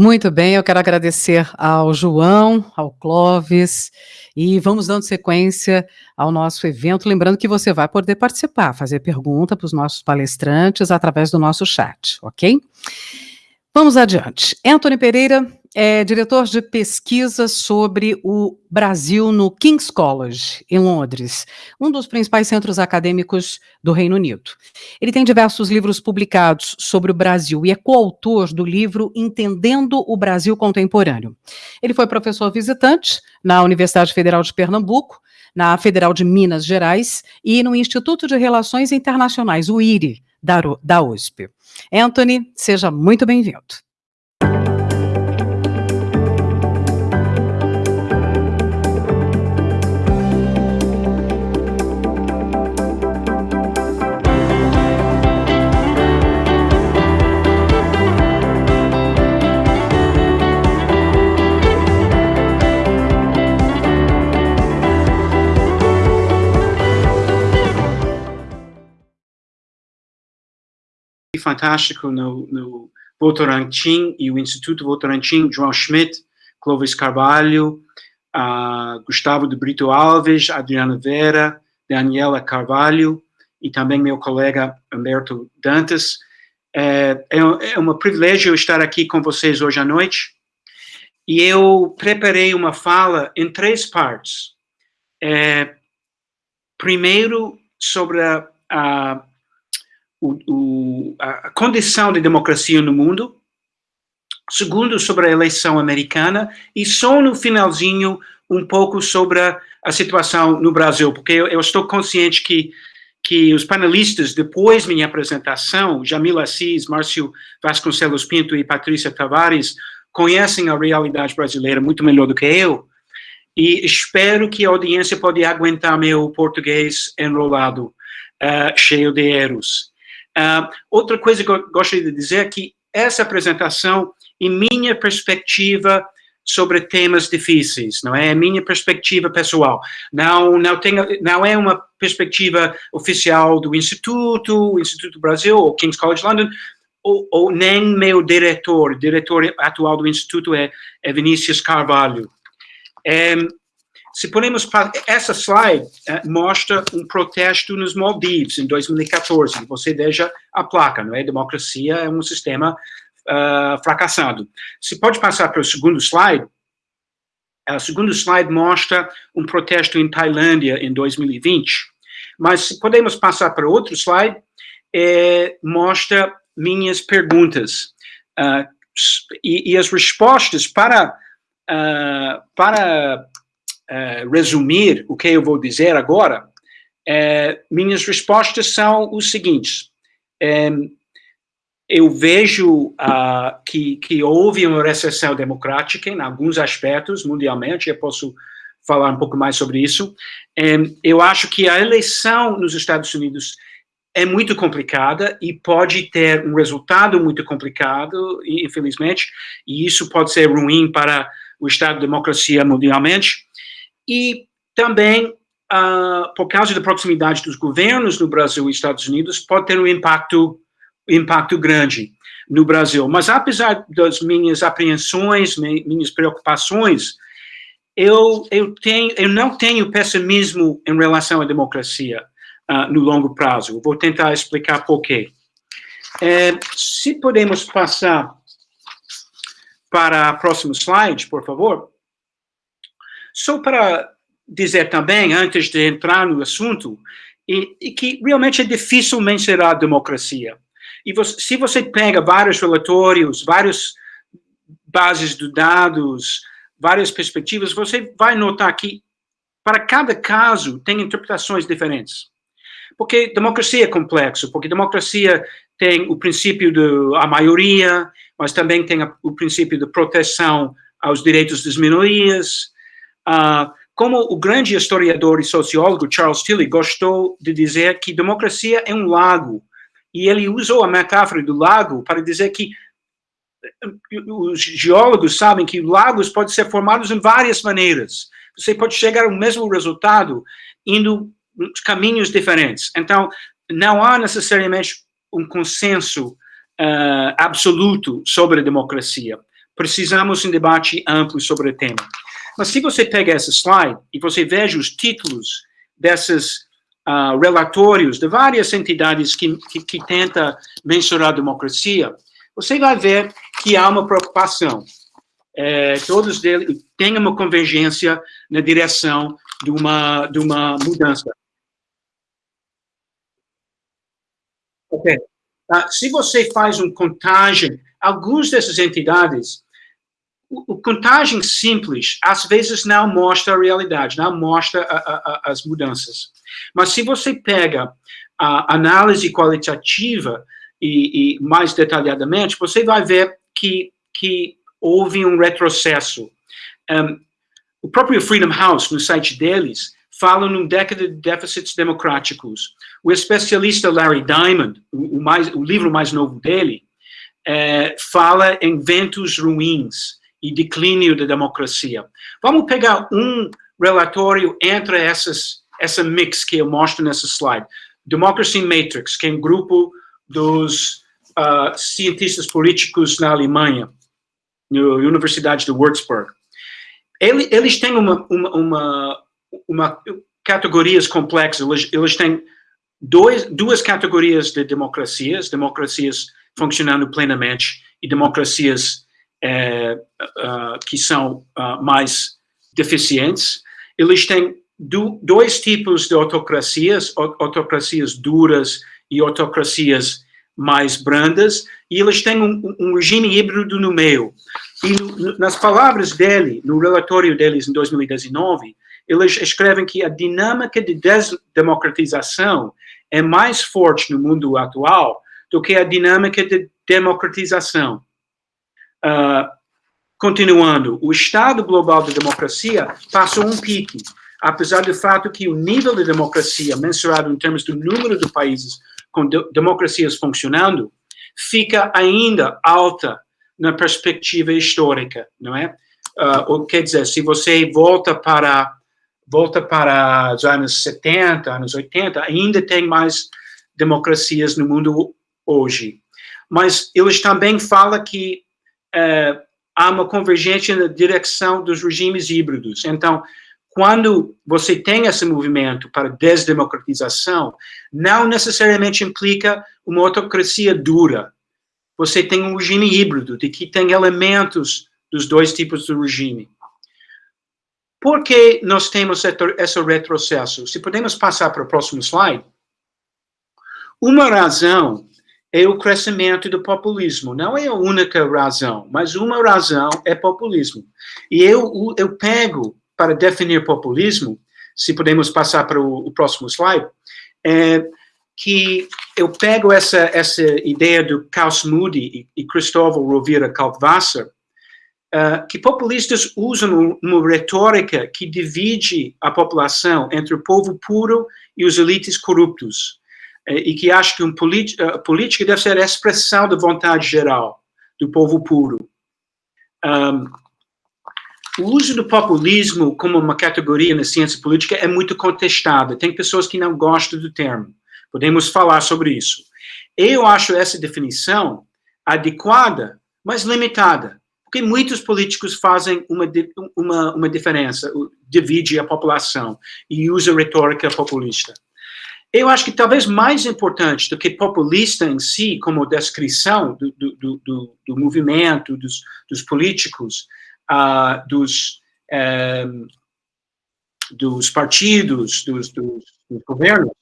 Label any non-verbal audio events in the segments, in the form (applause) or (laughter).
Muito bem, eu quero agradecer ao João, ao Clóvis, e vamos dando sequência ao nosso evento, lembrando que você vai poder participar, fazer pergunta para os nossos palestrantes através do nosso chat, ok? Vamos adiante. Anthony Pereira é diretor de pesquisa sobre o Brasil no King's College, em Londres, um dos principais centros acadêmicos do Reino Unido. Ele tem diversos livros publicados sobre o Brasil e é coautor do livro Entendendo o Brasil Contemporâneo. Ele foi professor visitante na Universidade Federal de Pernambuco, na Federal de Minas Gerais e no Instituto de Relações Internacionais, o IRI, da, USP. Anthony, seja muito bem-vindo. Fantástico no, no Votorantim e o Instituto Votorantim, João Schmidt, Clovis Carvalho, uh, Gustavo de Brito Alves, Adriana Vera, Daniela Carvalho e também meu colega Humberto Dantas. É, é, é um privilégio estar aqui com vocês hoje à noite. E eu preparei uma fala em três partes. É, primeiro, sobre a, a o, o, a condição de democracia no mundo, segundo, sobre a eleição americana, e só no finalzinho um pouco sobre a, situação no Brasil, porque eu, eu, estou consciente que, que os panelistas, depois minha apresentação, Jamila Assis, Márcio Vasconcelos Pinto e Patrícia Tavares, conhecem a realidade brasileira muito melhor do que eu, e espero que a audiência pode aguentar meu português enrolado, uh, cheio de erros. Uh, outra coisa que eu gostaria de dizer é que essa apresentação, em minha perspectiva, sobre temas difíceis, não é? A minha perspectiva pessoal. Não, não, tem, não é uma perspectiva oficial do Instituto, Instituto Brasil, ou King's College London, ou, ou nem meu diretor, o diretor atual do Instituto é, é Vinícius Carvalho. É, se podemos, essa slide uh, mostra um protesto nos Maldivas em 2014. Você veja a placa, não é? Democracia é um sistema uh, fracassado. Se pode passar para o segundo slide, o segundo slide mostra um protesto em Tailândia em 2020. Mas se podemos passar para outro slide, é, mostra minhas perguntas. Uh, e, e, as respostas para, uh, para uh, resumir o que eu vou dizer agora, uh, minhas respostas são os seguintes. Eu vejo uh, que, que houve uma recessão democrática em alguns aspectos mundialmente, eu posso falar um pouco mais sobre isso. Eu acho que a eleição nos Estados Unidos é muito complicada e pode ter um resultado muito complicado, infelizmente, e isso pode ser ruim para o Estado de democracia mundialmente. E também, uh, por causa da proximidade dos governos no Brasil e Estados Unidos, pode ter um impacto, impacto grande no Brasil. Mas apesar das minhas apreensões, minhas preocupações, eu, eu, tenho, eu não tenho pessimismo em relação à democracia uh, no longo prazo. Vou tentar explicar por quê. É, se podemos passar para o próximo slide, por favor. Só para dizer também, antes de entrar no assunto, e, e que realmente é difícil mensurar a democracia. E você, se você pega vários relatórios, várias bases de dados, várias perspectivas, você vai notar que para cada caso tem interpretações diferentes. Porque democracia é complexo, porque democracia tem o princípio da maioria, mas também tem a, o princípio de proteção aos direitos das minorias, Uh, como o grande historiador e sociólogo Charles Tilly gostou de dizer que democracia é um lago, e ele usou a metáfora do lago para dizer que eh, os geólogos sabem que lagos podem ser formados em várias maneiras. Você pode chegar ao mesmo resultado indo caminhos diferentes. Então, não há necessariamente um consenso uh, absoluto sobre a democracia precisamos de um debate amplo sobre o tema. Mas se você pega essa slide e você veja os títulos desses uh, relatórios de várias entidades que, que, que tentam mensurar a democracia, você vai ver que há uma preocupação. É, todos eles têm uma convergência na direção de uma, de uma mudança. Ok. Uh, se você faz uma contagem, algumas dessas entidades, o, o, contagem simples, às vezes não mostra a realidade, não mostra a, a, a, as mudanças. Mas se você pega a análise qualitativa e, e, mais detalhadamente, você vai ver que, que houve um retrocesso. Um, o próprio Freedom House, no site deles, fala num década de déficits democráticos. O especialista Larry Diamond, o, mais, o livro mais novo dele, é, fala em ventos ruins e declínio da democracia. Vamos pegar um relatório entre essas, essa mix que eu mostro nessa slide. Democracy Matrix, que é um grupo dos uh, cientistas políticos na Alemanha, na Universidade de Würzburg. Ele, eles têm uma, uma, uma, uma categorias complexas, eles, eles têm dois, duas categorias de democracias, democracias funcionando plenamente e democracias é, uh, que são uh, mais deficientes. Eles têm do, dois tipos de autocracias, autocracias duras e autocracias mais brandas, e eles têm um, um regime híbrido no meio. E nas palavras dele, no relatório deles em 2019, eles escrevem que a dinâmica de desdemocratização é mais forte no mundo atual do que a dinâmica de democratização. Uh, continuando, o estado global da democracia passou um pique, apesar do fato que o nível de democracia, mensurado em termos do número de países com de democracias funcionando, fica ainda alta na perspectiva histórica, não é? Uh, quer dizer, se você volta para volta para os anos 70, anos 80, ainda tem mais democracias no mundo hoje. Mas eles também falam que é, há uma convergência na direção dos regimes híbridos. Então, quando você tem esse movimento para desdemocratização, não necessariamente implica uma autocracia dura. Você tem um regime híbrido, de que tem elementos dos dois tipos de regime. Por que nós temos esse retrocesso? Se podemos passar para o próximo slide. Uma razão é o crescimento do populismo. Não é a única razão, mas uma razão é populismo. E eu, eu pego, para definir populismo, se podemos passar para o, o próximo slide, é que eu pego essa, essa ideia do Klaus Moody e, e Cristóvão Rovira Kalkwasser, uh, que populistas usam uma retórica que divide a população entre o povo puro e os elites corruptos, e que acha que um a política deve ser a expressão da vontade geral do povo puro. Um, o uso do populismo como uma categoria na ciência política é muito contestado. Tem pessoas que não gostam do termo. Podemos falar sobre isso. Eu acho essa definição adequada, mas limitada. Porque muitos políticos fazem uma, uma, uma diferença, divide a população e usa retórica populista. Eu acho que talvez mais importante do que populista em si, como descrição do, do, do, do movimento, dos, dos políticos, uh, dos, um, dos partidos, dos, dos, dos governos,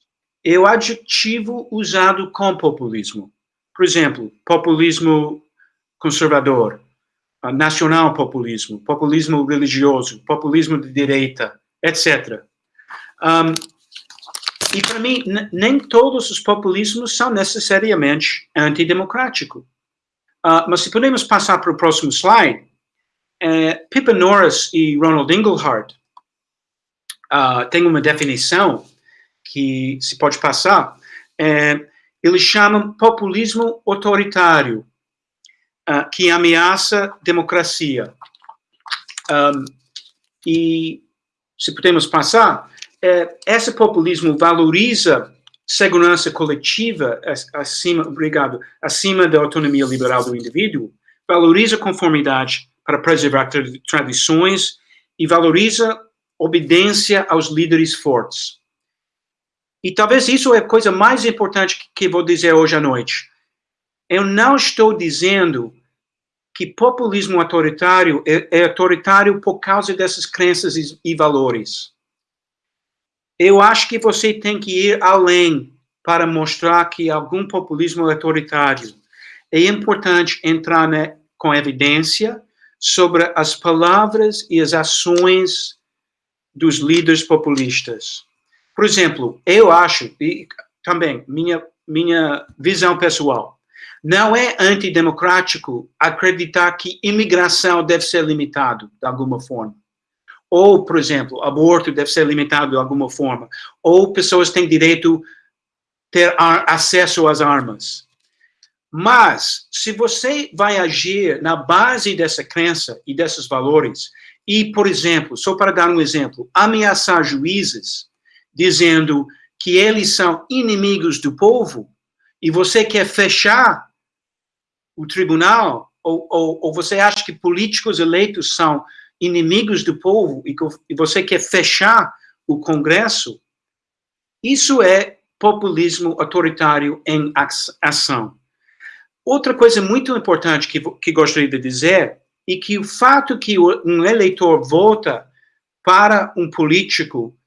é o adjetivo usado com populismo. Por exemplo, populismo conservador, nacional populismo, populismo religioso, populismo de direita, etc. Um, e para mim, nem todos os populismos são necessariamente antidemocráticos. Uh, mas se podemos passar para o próximo slide, é, Pippa Norris e Ronald Engelhardt uh, têm uma definição que se pode passar, é, eles chamam populismo autoritário, uh, que ameaça democracia. Um, e, se podemos passar, é, esse populismo valoriza segurança coletiva acima, obrigado, acima da autonomia liberal do indivíduo, valoriza conformidade para preservar tradições e valoriza obediência aos líderes fortes. E talvez isso é a coisa mais importante que vou dizer hoje à noite. Eu não estou dizendo que populismo autoritário é, é autoritário por causa dessas crenças e, e valores. Eu acho que você tem que ir além para mostrar que algum populismo autoritário. É importante entrar né, com evidência sobre as palavras e as ações dos líderes populistas. Por exemplo, eu acho, e também minha, minha visão pessoal, não é antidemocrático acreditar que imigração deve ser limitado de alguma forma. Ou, por exemplo, aborto deve ser limitado de alguma forma. Ou pessoas têm direito ter acesso às armas. Mas, se você vai agir na base dessa crença e desses valores, e, por exemplo, só para dar um exemplo, ameaçar juízes, dizendo que eles são inimigos do povo, e você quer fechar o tribunal, ou, ou, ou, você acha que políticos eleitos são inimigos do povo e, você quer fechar o Congresso, isso é populismo autoritário em ação. Outra coisa muito importante que, que gostaria de dizer é que o fato que um eleitor vota para um político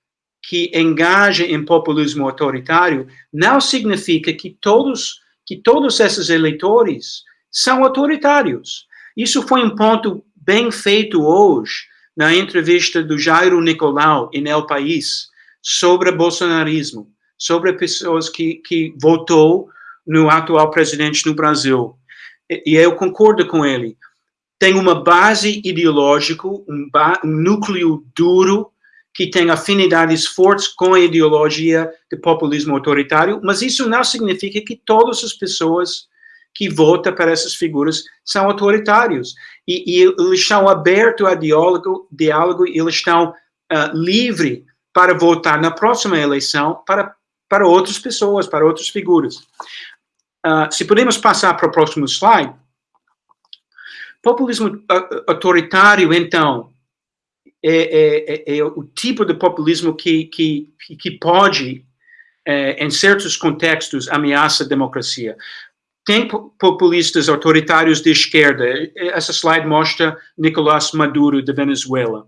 que engaja em populismo autoritário não significa que todos que todos esses eleitores são autoritários. Isso foi um ponto bem feito hoje na entrevista do Jairo Nicolau em El País sobre bolsonarismo, sobre pessoas que, que votou no atual presidente no Brasil. E, e eu concordo com ele. Tem uma base ideológica, um, ba um núcleo duro que tem afinidades fortes com a ideologia do populismo autoritário, mas isso não significa que todas as pessoas que vota para essas figuras são autoritários. E, e eles estão abertos a diálogo, diálogo e eles estão uh, livres para votar na próxima eleição para, para outras pessoas, para outras figuras. Uh, se podemos passar para o próximo slide. Populismo autoritário, então, é, é, é, é o tipo de populismo que, que, que pode, é, em certos contextos, ameaça a democracia. Tem populistas autoritários de esquerda. Essa slide mostra Nicolás Maduro, de Venezuela.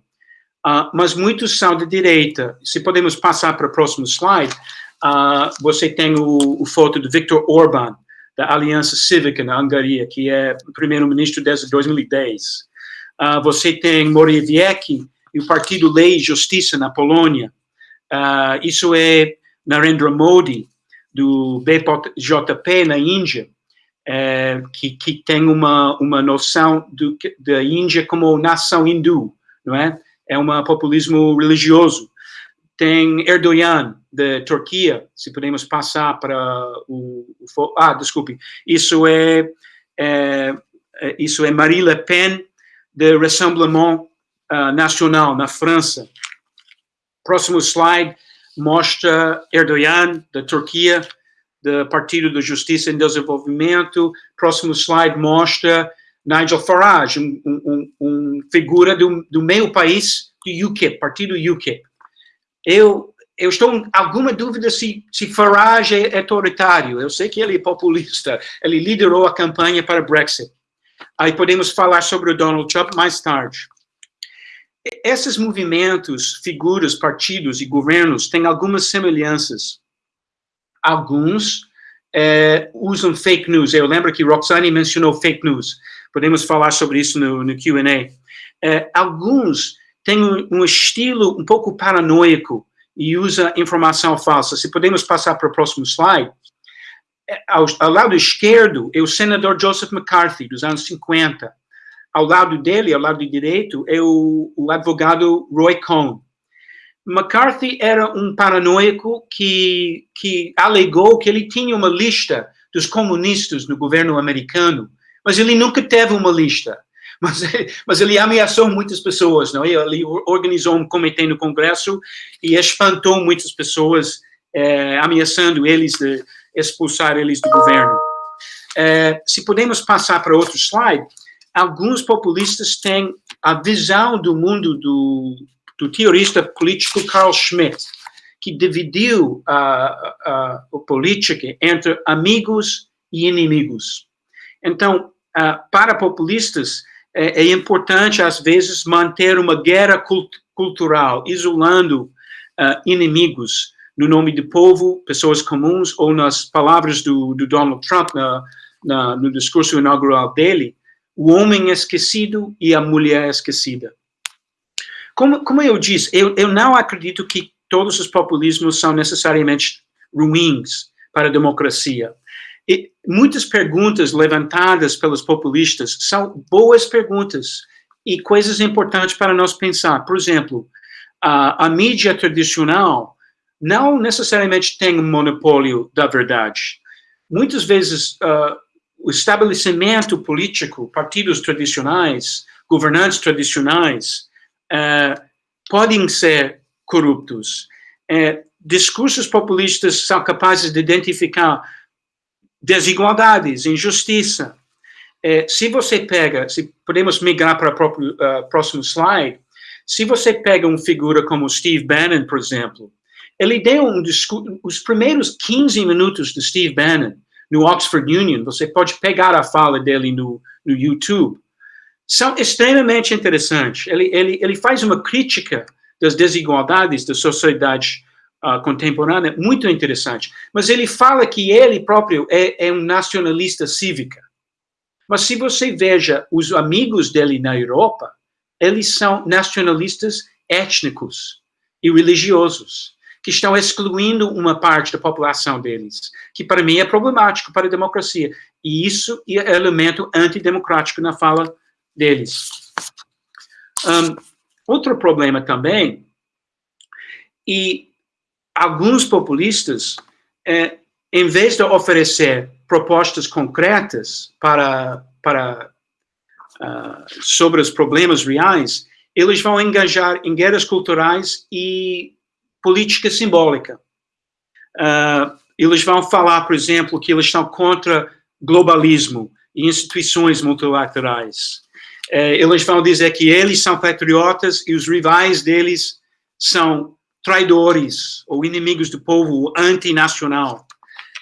Uh, mas muitos são de direita. Se podemos passar para o próximo slide, uh, você tem o, o foto de Viktor Orbán, da Aliança Cívica na Hungria, que é primeiro-ministro desde 2010. Uh, ah, você tem Morawiecki e o Partido Lei e Justiça na Polônia. isso é Narendra Modi, do BJP na Índia é, que, que tem uma, uma noção do, da Índia como nação hindu, não é? É um populismo religioso. Tem Erdogan, da Turquia, se podemos passar para o... o ah, desculpe, isso é, é, é, isso é Marie Le Pen, de Rassemblement uh, National, na França. Próximo slide mostra Erdogan, da Turquia, do Partido da Justiça e Desenvolvimento. Próximo slide mostra Nigel Farage, um, um, um figura do, do meio país do UKIP, Partido UKIP. Eu, eu estou em alguma dúvida se, se Farage é autoritário. Eu sei que ele é populista. Ele liderou a campanha para Brexit. Aí podemos falar sobre o Donald Trump mais tarde. Esses movimentos, figuras, partidos e governos têm algumas semelhanças alguns é, usam fake news. Eu lembro que Roxane mencionou fake news. Podemos falar sobre isso no, no Q&A. É, alguns têm um, um, estilo um pouco paranoico e usa informação falsa. Se podemos passar para o próximo slide. É, ao, ao, lado esquerdo é o senador Joseph McCarthy, dos anos 50. Ao lado dele, ao lado direito, é o, o advogado Roy Cohn. McCarthy era um paranoico que, que alegou que ele tinha uma lista dos comunistas no governo americano, mas ele nunca teve uma lista. Mas, (laughs) mas ele ameaçou muitas pessoas, não? É? Ele organizou um comitê no Congresso e espantou muitas pessoas, é, ameaçando eles de expulsar eles do governo. É, se podemos passar para outro slide, alguns populistas têm a visão do mundo do, do teorista político Carl Schmitt, que dividiu a, a, a política entre amigos e inimigos. Então, uh, para populistas, é, é, importante, às vezes, manter uma guerra cult cultural, isolando inimigos no nome do povo, pessoas comuns, ou nas palavras do, do Donald Trump na, na, no discurso inaugural dele, o homem esquecido e a mulher esquecida. Como, como eu disse, eu, eu não acredito que todos os populismos são necessariamente ruins para a democracia. E muitas perguntas levantadas pelos populistas são boas perguntas e coisas importantes para nós pensar. Por exemplo, a, a mídia tradicional não necessariamente tem um monopólio da verdade. Muitas vezes, uh, o estabelecimento político, partidos tradicionais, governantes tradicionais, uh, podem ser corruptos. Uh, discursos populistas são capazes de identificar desigualdades, injustiça. É, se você pega, se podemos migrar para o próximo slide, se você pega uma figura como Steve Bannon, por exemplo, ele deu um discurso, os primeiros 15 minutos de Steve Bannon no Oxford Union, você pode pegar a fala dele no, no YouTube, são extremamente interessantes. Ele, ele, ele faz uma crítica das desigualdades da sociedade uh, contemporânea muito interessante. Mas ele fala que ele próprio é, é um nacionalista cívica. Mas se você veja os amigos dele na Europa, eles são nacionalistas étnicos e religiosos, que estão excluindo uma parte da população deles, que para mim é problemático para a democracia. E isso é elemento antidemocrático na fala deles. Um, outro problema também, e alguns populistas, é, em vez de oferecer propostas concretas para, para uh, sobre os problemas reais, eles vão engajar em guerras culturais e política simbólica. Uh, eles vão falar, por exemplo, que eles estão contra globalismo e instituições multilaterais. Uh, eles vão dizer que eles são patriotas e os rivais deles são traidores ou inimigos do povo antinacional.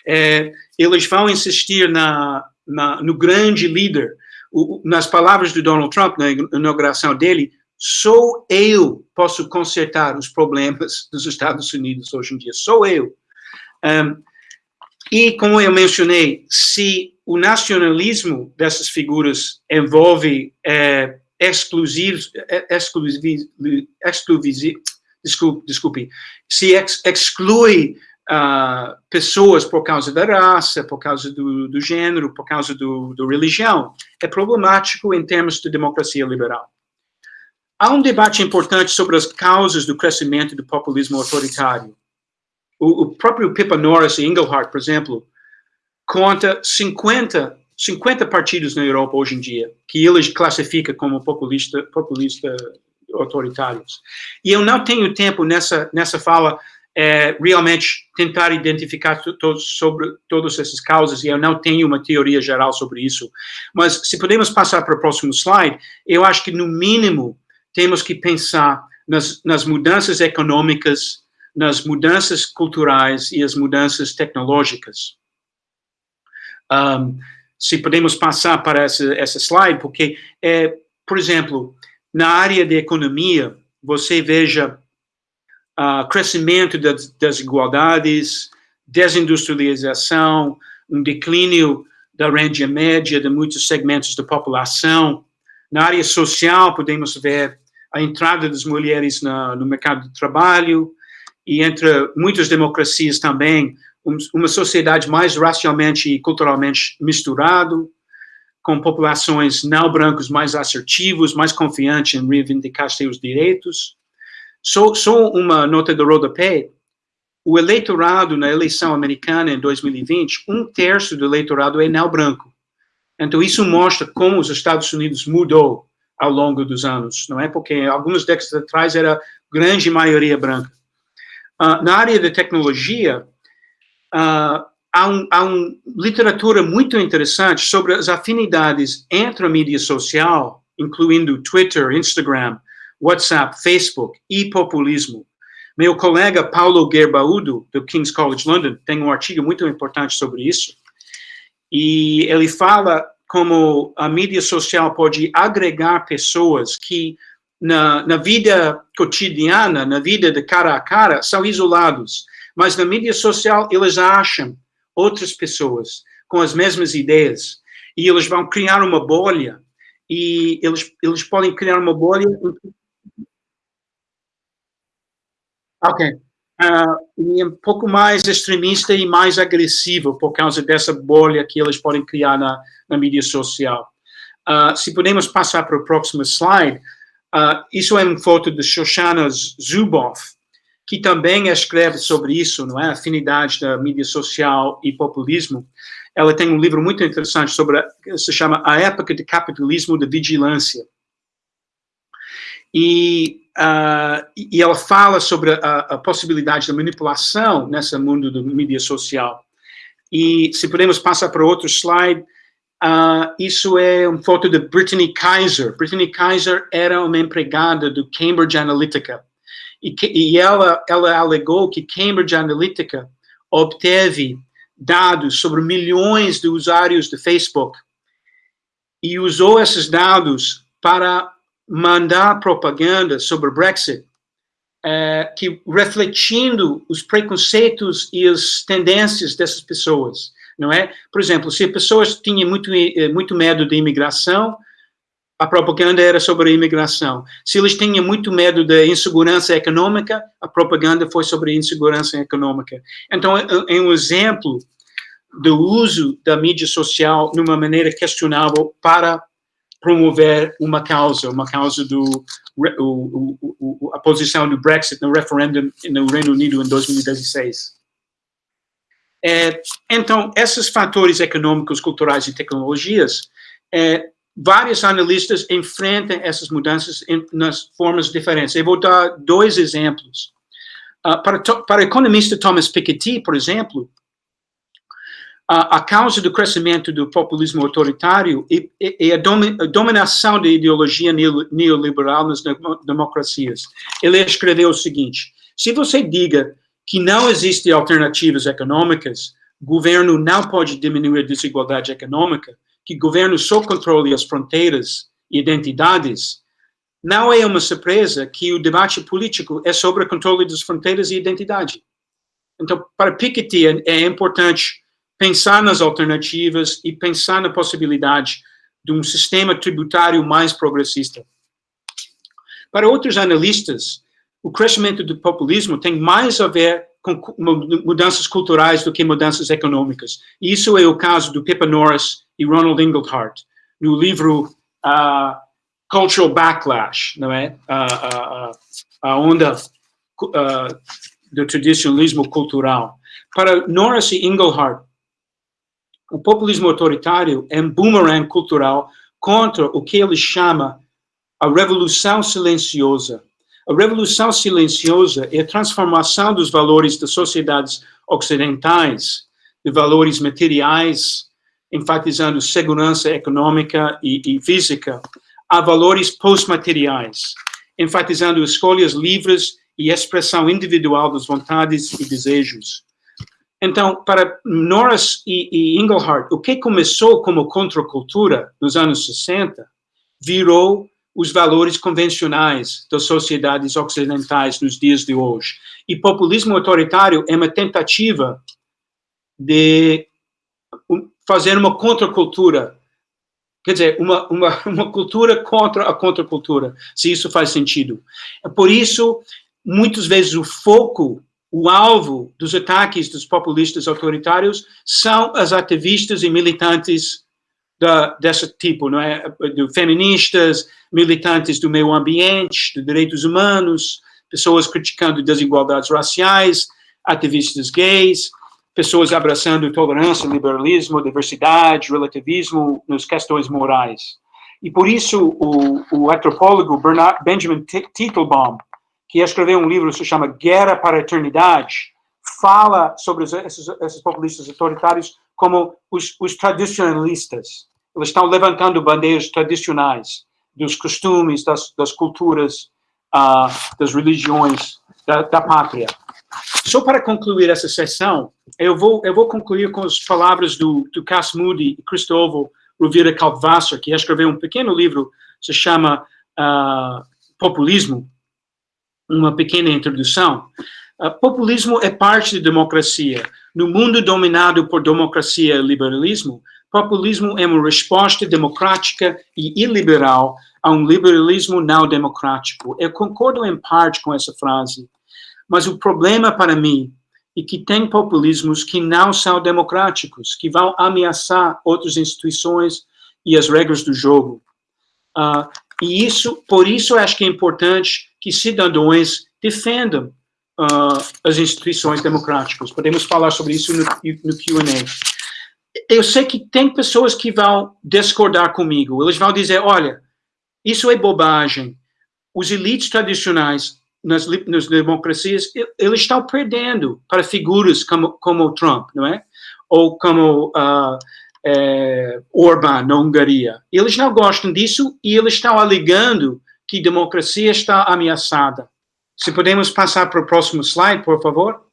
É, eles vão insistir na, na, no grande líder. O, nas palavras do Donald Trump, na inauguração dele, sou eu posso consertar os problemas dos Estados Unidos hoje em dia, sou eu. Um, e, como eu mencionei, se o nacionalismo dessas figuras envolve é, exclusivos, é, desculpe, desculpe se ex, exclui uh, pessoas por causa da raça, por causa do, do gênero, por causa do, do religião, é problemático em termos de democracia liberal. Há um debate importante sobre as causas do crescimento do populismo autoritário. O, o próprio Pippa Norris e Engelhardt, por exemplo, conta 50, 50 partidos na Europa hoje em dia, que eles classificam como populista, populista autoritários. E eu não tenho tempo nessa, nessa fala é, realmente tentar identificar sobre todas essas causas, e eu não tenho uma teoria geral sobre isso. Mas se podemos passar para o próximo slide, eu acho que, no mínimo, temos que pensar nas, nas mudanças econômicas, nas mudanças culturais e as mudanças tecnológicas. Um, se podemos passar para essa, essa slide, porque, é, por exemplo, na área de economia, você veja uh, crescimento das desigualdades, desindustrialização, um declínio da renda média de muitos segmentos da população. Na área social, podemos ver a entrada das mulheres na, no mercado de trabalho, e entre muitas democracias também, uma sociedade mais racialmente e culturalmente misturado, com populações não brancos mais assertivos, mais confiantes em reivindicar seus direitos. Só, só uma nota do rodapé, o eleitorado na eleição americana em 2020, um terço do eleitorado é não branco. Então, isso mostra como os Estados Unidos mudou ao longo dos anos, não é? Porque algumas décadas atrás era grande maioria branca. Uh, na área da tecnologia, uh, há, um, há uma literatura muito interessante sobre as afinidades entre a mídia social, incluindo Twitter, Instagram, WhatsApp, Facebook e populismo. Meu colega Paulo Gerbaudo, do King's College London, tem um artigo muito importante sobre isso, e ele fala como a mídia social pode agregar pessoas que na, na vida cotidiana, na vida de cara a cara, são isolados, mas na mídia social eles acham outras pessoas com as mesmas ideias e eles vão criar uma bolha e eles, eles podem criar uma bolha. Ok. Uh, um pouco mais extremista e mais agressivo por causa dessa bolha que eles podem criar na, na mídia social. Uh, se podemos passar para o próximo slide, uh, isso é uma foto de Shoshana Zuboff, que também escreve sobre isso, não é? Afinidade da mídia social e populismo. Ela tem um livro muito interessante sobre, se chama A Época de Capitalismo de Vigilância. E, uh, e ela fala sobre a, a, possibilidade da manipulação nesse mundo da mídia social. E se podemos passar para outro slide, uh, isso é uma foto de Brittany Kaiser. Brittany Kaiser era uma empregada do Cambridge Analytica e, que, e ela, ela alegou que Cambridge Analytica obteve dados sobre milhões de usuários do Facebook e usou esses dados para mandar propaganda sobre o Brexit, é, que refletindo os preconceitos e as tendências dessas pessoas, não é? Por exemplo, se pessoas tinham muito eh, muito medo de imigração, a propaganda era sobre a imigração. Se eles tinham muito medo da insegurança econômica, a propaganda foi sobre a insegurança econômica. Então, é, é um exemplo do uso da mídia social de uma maneira questionável para promover uma causa, uma causa do o, o, o, a posição do Brexit no referendum no Reino Unido em 2016. É, então, esses fatores econômicos, culturais e tecnologias é, vários analistas enfrentam essas mudanças em, nas formas diferentes. Eu vou dar dois exemplos. Uh, para, para o economista Thomas Piketty, por exemplo, a causa do crescimento do populismo autoritário é, é a, domi a, dominação da ideologia neoliberal nas democracias. Ele escreveu o seguinte, se você diga que não existem alternativas econômicas, governo não pode diminuir a desigualdade econômica, que governo só controle as fronteiras e identidades, não é uma surpresa que o debate político é sobre o controle das fronteiras e identidade. Então, para Piketty, é, é importante pensar nas alternativas e pensar na possibilidade de um sistema tributário mais progressista. Para outros analistas, o crescimento do populismo tem mais a ver com mudanças culturais do que mudanças econômicas. E isso é o caso do Pippa Norris e Ronald Inglehart, no livro uh, Cultural Backlash, não é? Uh, uh, a onda do tradicionalismo cultural. Para Norris e Inglehart, o populismo autoritário é um boomerang cultural contra o que ele chama a revolução silenciosa, a revolução silenciosa é a transformação dos valores das sociedades ocidentais, de valores materiais, enfatizando segurança econômica e, e física, a valores pós-materiais, enfatizando escolhas livres e expressão individual das vontades e desejos. Então, para Norris e, e Engelhardt, o que começou como contracultura nos anos 60 virou os valores convencionais das sociedades ocidentais nos dias de hoje. E populismo autoritário é uma tentativa de fazer uma contracultura, quer dizer, uma, uma, uma cultura contra a contracultura, se isso faz sentido. É por isso, muitas vezes, o foco, o alvo dos ataques dos populistas autoritários são as ativistas e militantes da, desse tipo, não é? De feministas, militantes do meio ambiente, de direitos humanos, pessoas criticando desigualdades raciais, ativistas gays, pessoas abraçando tolerância, liberalismo, diversidade, relativismo nas questões morais. E por isso o, o antropólogo Bernard, Benjamin Teitelbaum, que escreveu um livro que se chama Guerra para a Eternidade, fala sobre esses, esses populistas autoritários como os, os tradicionalistas. Eles estão levantando bandeiras tradicionais dos costumes, das, das culturas, uh, das religiões da, da, pátria. Só para concluir essa sessão, eu vou, eu vou concluir com as palavras do, do Cass Moody e Cristóvão Rovira Kaltvasser, que escreveu um pequeno livro, se chama uh, Populismo, uma pequena introdução. Uh, populismo é parte da democracia. No mundo dominado por democracia e liberalismo, populismo é uma resposta democrática e iliberal a um liberalismo não democrático. Eu concordo em parte com essa frase, mas o problema para mim é que tem populismos que não são democráticos, que vão ameaçar outras instituições e as regras do jogo. Uh, e isso, por isso, acho que é importante que cidadãos defendam uh, as instituições democráticas. Podemos falar sobre isso no, no Q&A. Eu sei que tem pessoas que vão discordar comigo. Eles vão dizer, olha, isso é bobagem. Os elites tradicionais nas, nas democracias, eles estão perdendo para figuras como, como Trump, não é? Ou como uh, é, Orbán na Hungria. Eles não gostam disso e eles estão alegando que a democracia está ameaçada. Se podemos passar para o próximo slide, por favor.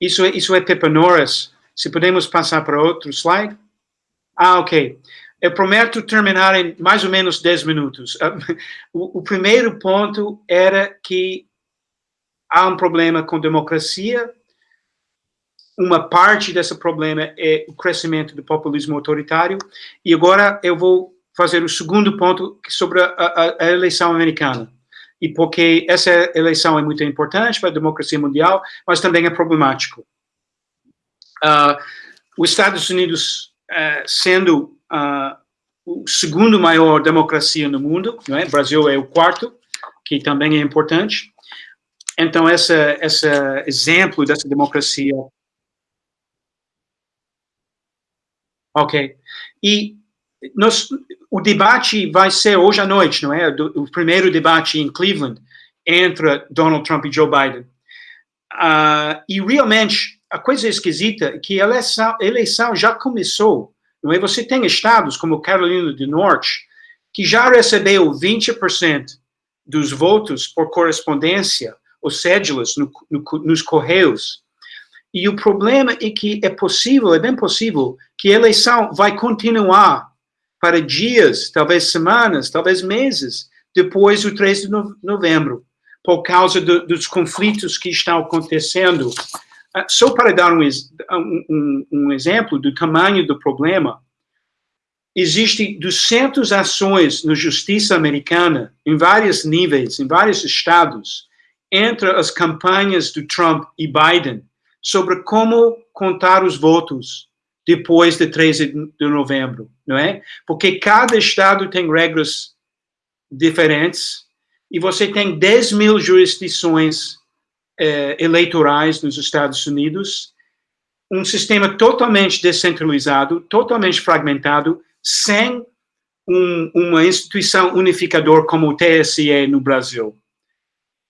Isso, é, isso é Norris. Se podemos passar para outro slide. Ah, ok. Eu prometo terminar em mais ou menos 10 minutos. (laughs) O, o primeiro ponto era que há um problema com democracia. Uma parte desse problema é o crescimento do populismo autoritário. E agora eu vou fazer o segundo ponto sobre a, a, a eleição americana. E porque essa eleição é muito importante para a democracia mundial, mas também é problemático. Uh, os Estados Unidos, uh, sendo uh, o segundo maior democracia no mundo, não é? o Brasil é o quarto, que também é importante. Então, esse, esse exemplo dessa democracia... Ok. E nós, o debate vai ser hoje à noite, não é? O primeiro debate em Cleveland entre Donald Trump e Joe Biden. Uh, e realmente, a coisa esquisita é que a eleição, a eleição já começou, não é? Você tem estados como Carolina do Norte, que já recebeu 20% dos votos por correspondência, ou cédulas no, no, nos correios. E o problema é que é possível, é bem possível, que a eleição vai continuar para dias, talvez semanas, talvez meses, depois do 3 de novembro, por causa do, dos conflitos que estão acontecendo. Uh, só para dar um, um, um, exemplo do tamanho do problema, existem 200 ações na justiça americana, em vários níveis, em vários estados, entre as campanhas do Trump e Biden, sobre como contar os votos depois de 13 de novembro, não é? Porque cada estado tem regras diferentes e você tem 10 mil jurisdições eh, eleitorais nos Estados Unidos, um sistema totalmente descentralizado, totalmente fragmentado, sem um, uma instituição unificadora como o TSE no Brasil.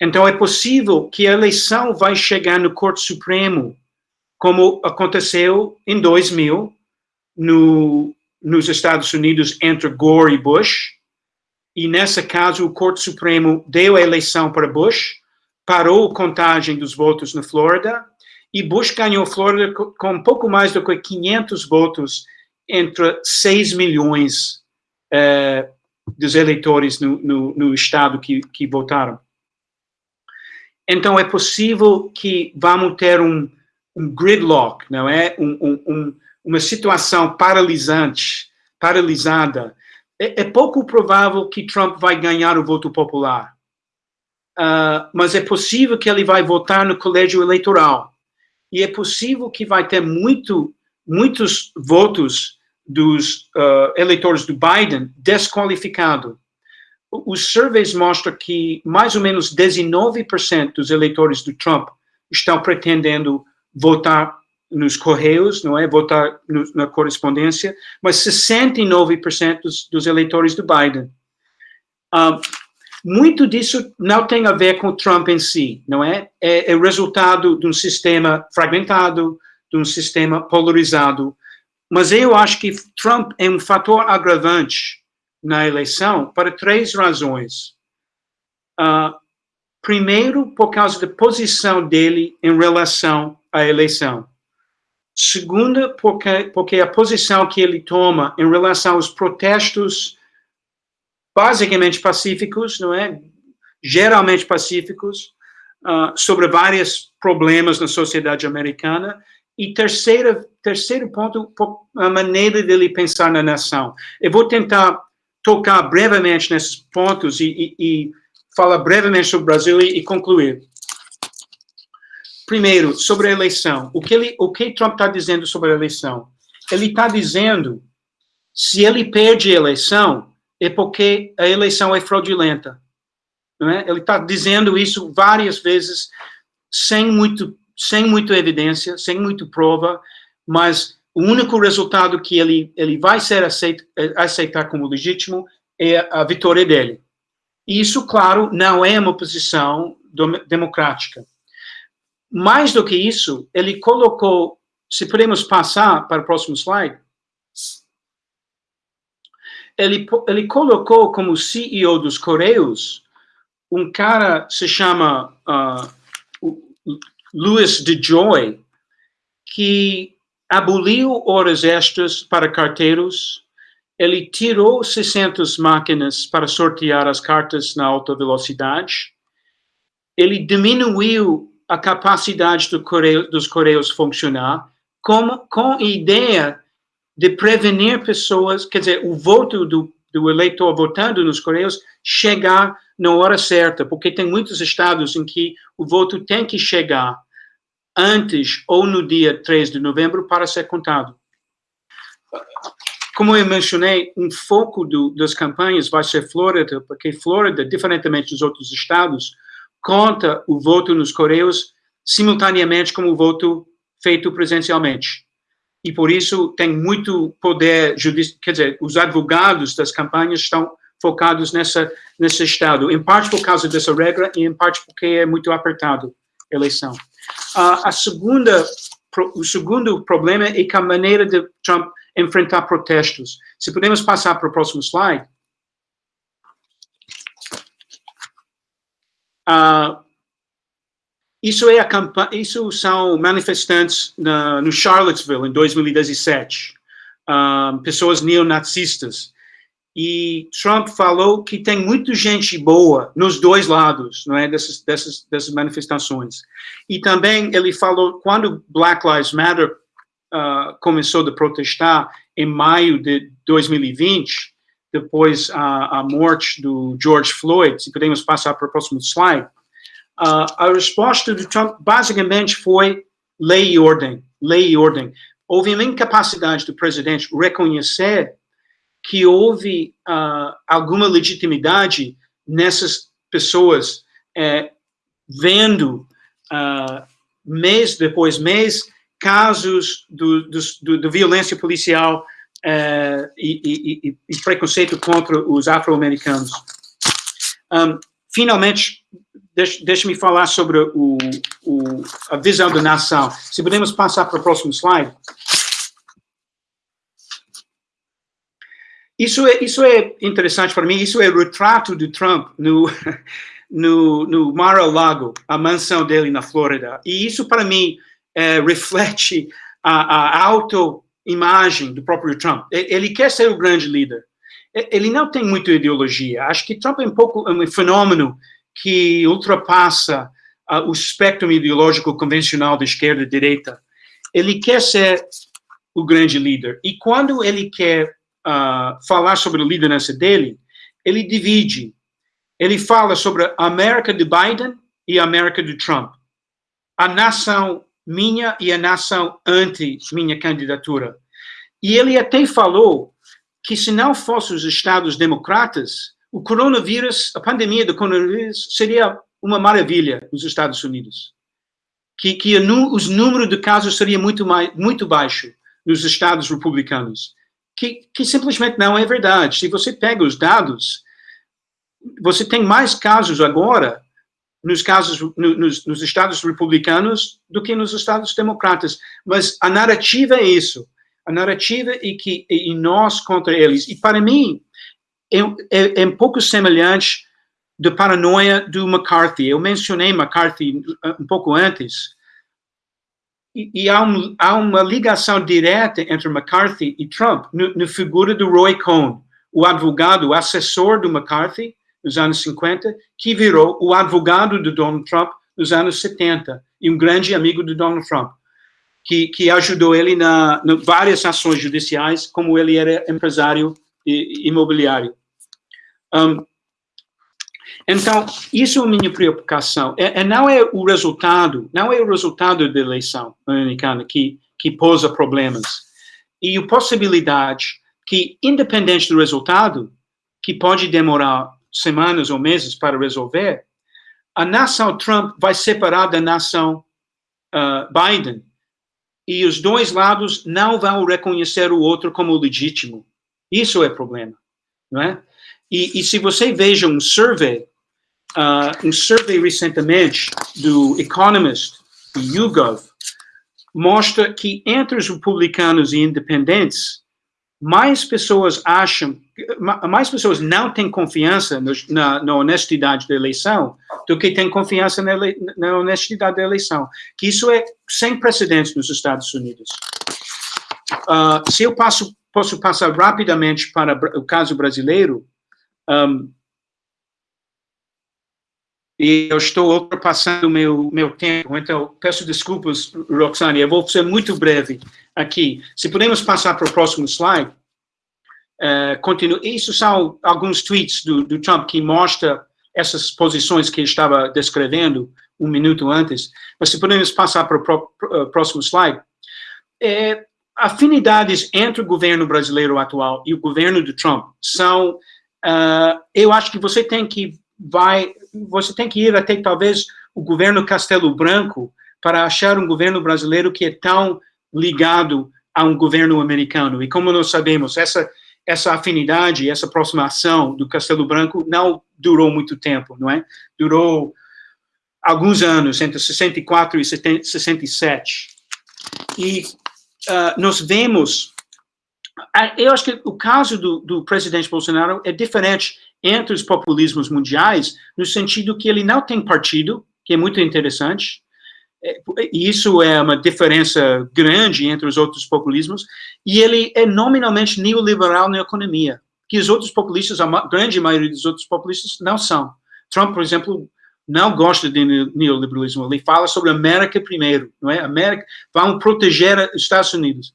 Então, é possível que a eleição vai chegar no Corte Supremo como aconteceu em 2000 no, nos Estados Unidos entre Gore e Bush, e nesse caso o Corte Supremo deu a eleição para Bush, parou a contagem dos votos na Flórida, e Bush ganhou Flórida com um pouco mais do que 500 votos entre 6 milhões eh, dos eleitores no, no, no estado que, que votaram. Então, é possível que vamos ter um, um gridlock, não é? Um, um, uma situação paralisante, paralisada. É, é, pouco provável que Trump vai ganhar o voto popular. Uh, mas é possível que ele vai votar no colégio eleitoral. E é possível que vai ter muito, muitos votos dos uh, eleitores do Biden desqualificado. Os surveys mostram que mais ou menos 19% dos eleitores do Trump estão pretendendo votar nos correios, não é? Votar no, na correspondência, mas 69% dos, dos eleitores do Biden. Um, Muito disso não tem a ver com Trump em si, não é? É, é resultado de um sistema fragmentado, de um sistema polarizado. Mas eu acho que Trump é um fator agravante na eleição para três razões. Uh, primeiro, por causa da posição dele em relação à eleição. Segunda, porque, porque a posição que ele toma em relação aos protestos basicamente pacíficos, não é? Geralmente pacíficos, uh, sobre vários problemas na sociedade americana. E terceiro, terceiro ponto, a maneira dele pensar na nação. Eu vou tentar tocar brevemente nesses pontos e, e, e falar brevemente sobre o Brasil e, e concluir. Primeiro, sobre a eleição. O que, ele, o que Trump está dizendo sobre a eleição? Ele está dizendo, se ele perde a eleição, é porque a eleição é fraudulenta. É? Ele está dizendo isso várias vezes, sem muito, sem muita evidência, sem muita prova, mas o único resultado que ele, ele vai ser aceito, aceitar como legítimo é a vitória dele. E isso, claro, não é uma posição democrática. Mais do que isso, ele colocou, se podemos passar para o próximo slide, ele, ele colocou como CEO dos Correios um cara se chama uh, Louis DeJoy, que aboliu horas extras para carteiros, ele tirou 600 máquinas para sortear as cartas na alta velocidade, ele diminuiu a capacidade do correio, dos correios funcionar, com, com a ideia de prevenir pessoas, quer dizer, o voto do, do eleitor votando nos correios chegar na hora certa, porque tem muitos estados em que o voto tem que chegar antes ou no dia 3 de novembro para ser contado. Como eu mencionei, um foco do, das campanhas vai ser Flórida, porque Flórida, diferentemente dos outros estados, conta o voto nos Correios simultaneamente com o voto feito presencialmente. E por isso tem muito poder judicial, quer dizer, os advogados das campanhas estão focados nessa, nesse estado, em parte por causa dessa regra e em parte porque é muito apertado a eleição. Uh, a segunda, o segundo problema é que a maneira de Trump enfrentar protestos. Se podemos passar para o próximo slide. Uh, isso, é isso são manifestantes na, no Charlottesville, em 2017. Uh, pessoas neonazistas. E Trump falou que tem muita gente boa nos dois lados, não é, dessas, dessas, dessas manifestações. E também ele falou, quando Black Lives Matter uh, começou a protestar em maio de 2020, depois a, a morte do George Floyd, se podemos passar para o próximo slide, uh, a resposta do Trump basicamente foi lei e ordem, lei e ordem. Houve uma incapacidade do presidente reconhecer que houve uh, alguma legitimidade nessas pessoas é, vendo uh, mês depois mês casos do, do, do, de violência policial uh, e, e, e, preconceito contra os afro-americanos. Um, finalmente, deixe-me falar sobre o, o, a visão da nação. Se podemos passar para o próximo slide. Isso é, isso é interessante para mim, isso é o retrato de Trump no, (laughs) no, no Mar-a-Lago, a mansão dele na Flórida. E isso, para mim, é, reflete a, a autoimagem do próprio Trump. Ele quer ser o grande líder. Ele não tem muita ideologia. Acho que Trump é um pouco um fenômeno que ultrapassa uh, o espectro ideológico convencional da esquerda e direita. Ele quer ser o grande líder. E quando ele quer uh, falar sobre a liderança dele, ele divide. Ele fala sobre a América de Biden e a América de Trump. A nação minha e a nação anti minha candidatura. E ele até falou que se não fossem os estados democratas, o coronavírus, a pandemia do coronavírus seria uma maravilha nos Estados Unidos. Que, que os números de casos seria muito, mais, muito baixo nos estados republicanos. Que, que simplesmente não é verdade. Se você pega os dados, você tem mais casos agora nos casos no, nos, nos, estados republicanos do que nos estados democratas. Mas a narrativa é isso. A narrativa é que e nós contra eles. E para mim é, é, é um pouco semelhante da paranoia do McCarthy. Eu mencionei McCarthy um pouco antes. E, e há, um, há, uma ligação direta entre McCarthy e Trump no figura do Roy Cohn, o advogado, o assessor do McCarthy, nos anos 50, que virou o advogado do Donald Trump nos anos 70, e um grande amigo do Donald Trump, que, que ajudou ele na, na várias ações judiciais, como ele era empresário imobiliário. Um, então, isso é a minha preocupação. É, é, não é o resultado, não é o resultado da eleição americana que, que posa problemas. E a possibilidade que, independente do resultado, que pode demorar semanas ou meses para resolver, a nação Trump vai separar da nação uh, Biden. E os dois lados não vão reconhecer o outro como legítimo. Isso é problema, não é? E, e se você veja um survey, uh, um survey recentemente do Economist, do YouGov, mostra que entre os republicanos e independentes, mais pessoas acham, mais pessoas não têm confiança no, na, na, honestidade da eleição do que têm confiança na, na, honestidade da eleição. Que isso é sem precedentes nos Estados Unidos. Uh, se eu passo, posso passar rapidamente para o caso brasileiro, um, e eu estou ultrapassando o meu, meu tempo, então peço desculpas, Roxane, eu vou ser muito breve aqui. Se podemos passar para o próximo slide. Uh, continue. Isso são alguns tweets do, do Trump que mostra essas posições que estava descrevendo um minuto antes. Mas se podemos passar para o pro, pro, próximo slide. É, afinidades entre o governo brasileiro atual e o governo do Trump são, uh, eu acho que você tem que vai, você tem que ir até talvez o governo Castelo Branco para achar um governo brasileiro que é tão ligado a um governo americano. E como nós sabemos, essa essa afinidade, essa aproximação do Castelo Branco não durou muito tempo, não é? Durou alguns anos, entre 64 e 67. E uh, nós vemos, eu acho que o caso do, do presidente Bolsonaro é diferente entre os populismos mundiais, no sentido que ele não tem partido, que é muito interessante, é, isso é uma diferença grande entre os outros populismos, e ele é nominalmente neoliberal na economia, que os outros populistas, a grande maioria dos outros populistas, não são. Trump, por exemplo, não gosta de neoliberalismo, ele fala sobre América primeiro, não é? América, vamos proteger os Estados Unidos.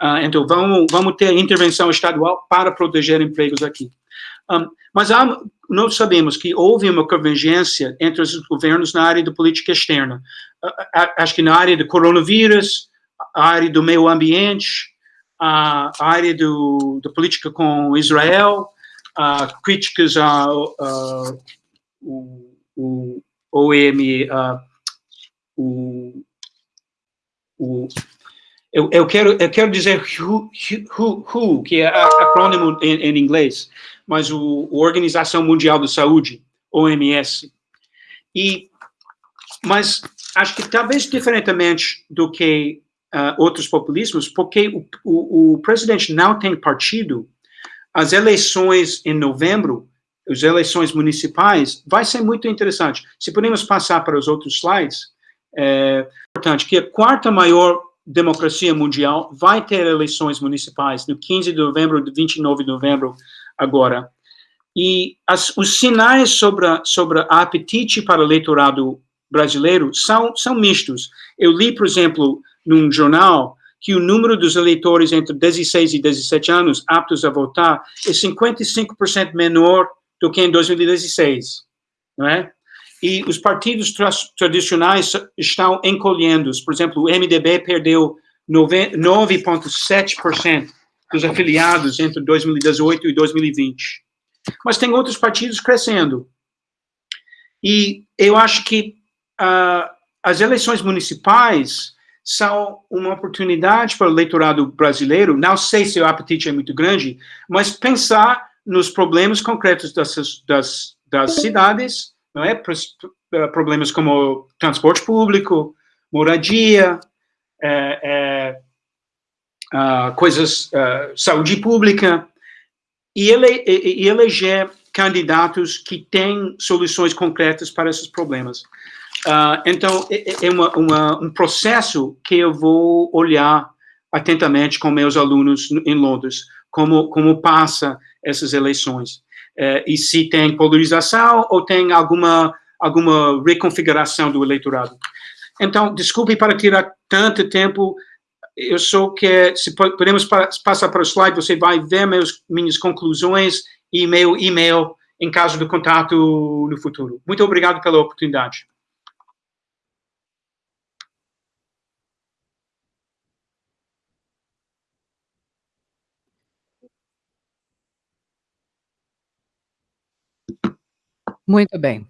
Uh, então, vamos, vamos ter intervenção estadual para proteger empregos aqui. Um, mas há, nós sabemos que houve uma convergência entre os governos na área da política externa. Acho que na área do coronavírus, a área do meio ambiente, a área do, da política com Israel, críticas ao o, o OM, o, o eu, eu, quero, eu quero dizer WHO, WHO que é acrônimo em, em inglês, mas o, a Organização Mundial da Saúde, OMS. E, mas acho que talvez diferentemente do que uh, outros populismos, porque o, o, o, presidente não tem partido, as eleições em novembro, as eleições municipais, vai ser muito interessante. Se podemos passar para os outros slides, é importante que a quarta maior democracia mundial vai ter eleições municipais no 15 de novembro, 29 de novembro agora. E as, os sinais sobre, sobre apetite para o eleitorado brasileiro são, são mistos. Eu li, por exemplo, num jornal, que o número dos eleitores entre 16 e 17 anos aptos a votar é 55% menor do que em 2016, não é? E os partidos tra tradicionais estão encolhendo. Por exemplo, o MDB perdeu 9,7% dos afiliados entre 2018 e 2020. Mas tem outros partidos crescendo. E eu acho que uh, as eleições municipais são uma oportunidade para o eleitorado brasileiro, não sei se o apetite é muito grande, mas pensar nos problemas concretos das, das, das cidades, não é? Problemas como transporte público, moradia, é, é, coisas, uh, saúde pública, e, ele, e, eleger candidatos que têm soluções concretas para esses problemas. Uh, então, é, é uma, uma, um processo que eu vou olhar atentamente com meus alunos em Londres, como, como passa essas eleições. Uh, e se tem polarização ou tem alguma, alguma reconfiguração do eleitorado. Então, desculpe para tirar tanto tempo, eu só que, se podemos passar para o slide, você vai ver meus, minhas conclusões e meu e-mail em caso de contato no futuro. Muito obrigado pela oportunidade. Muito bem.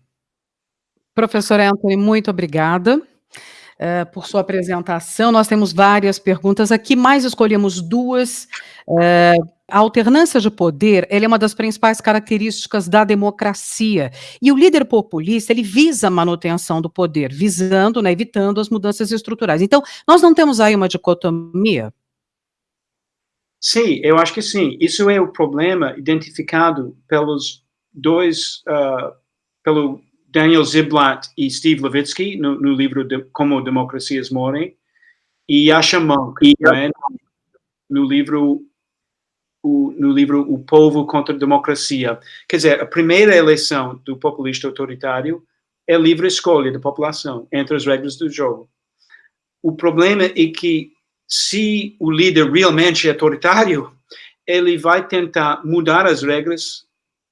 Professor Anthony, muito obrigada uh, por sua apresentação. Nós temos várias perguntas aqui, mas escolhemos duas. Uh, a alternância de poder, é uma das principais características da democracia. E o líder populista, ele visa a manutenção do poder, visando, né, evitando as mudanças estruturais. Então, nós não temos aí uma dicotomia? Sim, eu acho que sim. Isso é o problema identificado pelos dois, uh, pelo Daniel Ziblatt e Steve Levitsky, no, no livro de, Como Democracias Morrem, e Yasha Monk, né, no livro o, no livro O Povo contra a Democracia. Quer dizer, a primeira eleição do populista autoritário é livre escolha da população, entre as regras do jogo. O problema é que, se o líder realmente é autoritário, ele vai tentar mudar as regras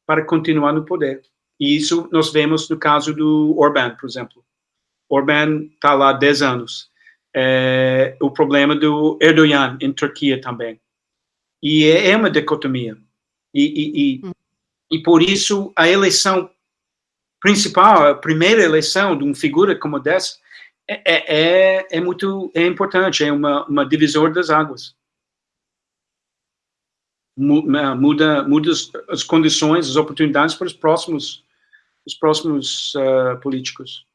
para continuar no poder. E isso nós vemos no caso do Orbán, por exemplo. Orbán está lá há 10 anos. É, o problema do Erdogan em Turquia também. E é, é uma dicotomia. E, e, e, hum. e, por isso a eleição principal, a primeira eleição de uma figura como dessa, é, é, é, é muito é importante, é uma, uma divisor das águas. Muda, muda as condições, as oportunidades para os próximos os próximos uh, políticos.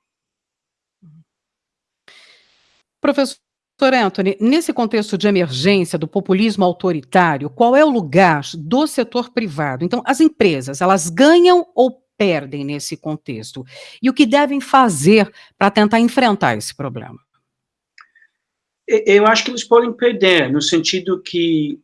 Professor Anthony, nesse contexto de emergência do populismo autoritário, qual é o lugar do setor privado? Então, as empresas, elas ganham ou perdem nesse contexto? E o que devem fazer para tentar enfrentar esse problema? Eu acho que eles podem perder, no sentido que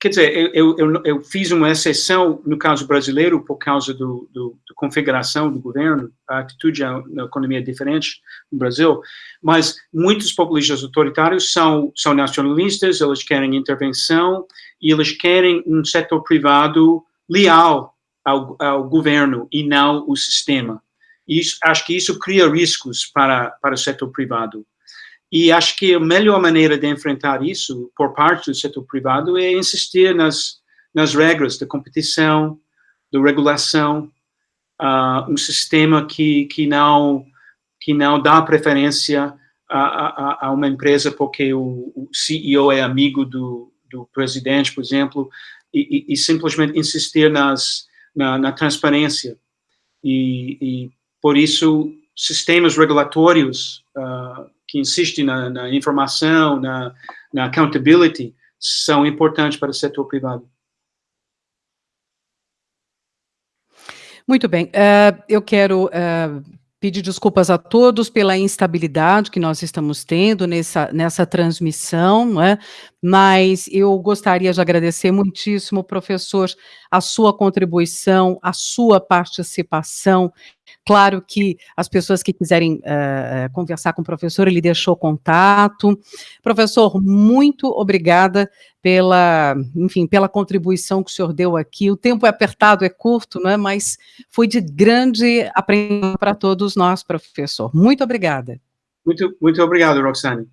Quer dizer, eu, eu, eu, fiz uma exceção no caso brasileiro por causa do, do, da configuração do governo, a atitude na economia é diferente no Brasil, mas muitos populistas autoritários são, são nacionalistas, eles querem intervenção e eles querem um setor privado leal ao, ao governo e não o sistema. Isso, acho que isso cria riscos para, para o setor privado. E acho que a melhor maneira de enfrentar isso por parte do setor privado é insistir nas, nas regras da competição, da regulação, uh, um sistema que, que, não, que não dá preferência a, a, a uma empresa porque o, o, CEO é amigo do, do presidente, por exemplo, e, e, e simplesmente insistir nas, na, na transparência. E, e, por isso, sistemas regulatórios uh, que insistem na, na informação, na, na, accountability, são importantes para o setor privado. Muito bem. Uh, eu quero uh, pedir desculpas a todos pela instabilidade que nós estamos tendo nessa, nessa transmissão, não é? mas eu gostaria de agradecer muitíssimo, professor, a sua contribuição, a sua participação. Claro que as pessoas que quiserem uh, conversar com o professor, ele deixou contato. Professor, muito obrigada pela, enfim, pela contribuição que o senhor deu aqui. O tempo é apertado, é curto, não é? mas foi de grande aprendizado para todos nós, professor. Muito obrigada. Muito, muito obrigado, Roxane.